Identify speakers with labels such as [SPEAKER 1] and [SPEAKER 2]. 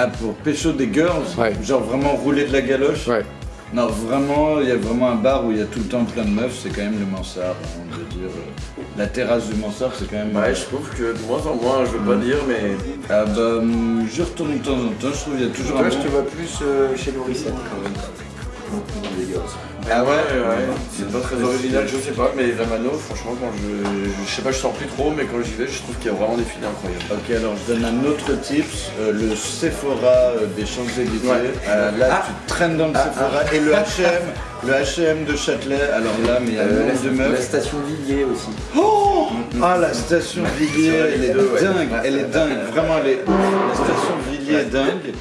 [SPEAKER 1] Ah, pour pécho des girls
[SPEAKER 2] Ouais.
[SPEAKER 1] Genre vraiment rouler de la galoche
[SPEAKER 2] Ouais.
[SPEAKER 1] Non, vraiment, il y a vraiment un bar où il y a tout le temps plein de meufs, c'est quand même le Mansard, hein, on veut dire. euh, La terrasse du Mansard, c'est quand même...
[SPEAKER 3] Ouais, je trouve que de moins en moins, je veux pas dire, mais.
[SPEAKER 1] Ah bah, hum, je retourne de temps en temps, je trouve qu'il y a toujours un
[SPEAKER 4] Toi, je
[SPEAKER 1] bon...
[SPEAKER 4] te vois plus euh, chez Lorissette quand même. Les gars.
[SPEAKER 1] Ah ouais,
[SPEAKER 3] ouais, c'est pas très original, je sais pas, mais la mano, franchement, quand je. Je sais pas, je sors plus trop, mais quand j'y vais, je trouve qu'il y a vraiment des filles incroyables.
[SPEAKER 1] Ok, alors je donne un autre tips, euh, le Sephora euh, des Champs-Élysées.
[SPEAKER 3] Ouais.
[SPEAKER 1] Euh, là,
[SPEAKER 4] Ah.
[SPEAKER 1] tu traînes dans le Sephora. Et le H&M, le H&M de Châtelet, alors là, mais il y a
[SPEAKER 4] Euh, la,
[SPEAKER 1] de
[SPEAKER 4] la
[SPEAKER 1] meufs.
[SPEAKER 4] station Villiers aussi.
[SPEAKER 1] Ah, la station Villiers, elle est
[SPEAKER 3] deux, ouais.
[SPEAKER 1] dingue, elle est dingue, vraiment, elle est... la station Villiers est dingue.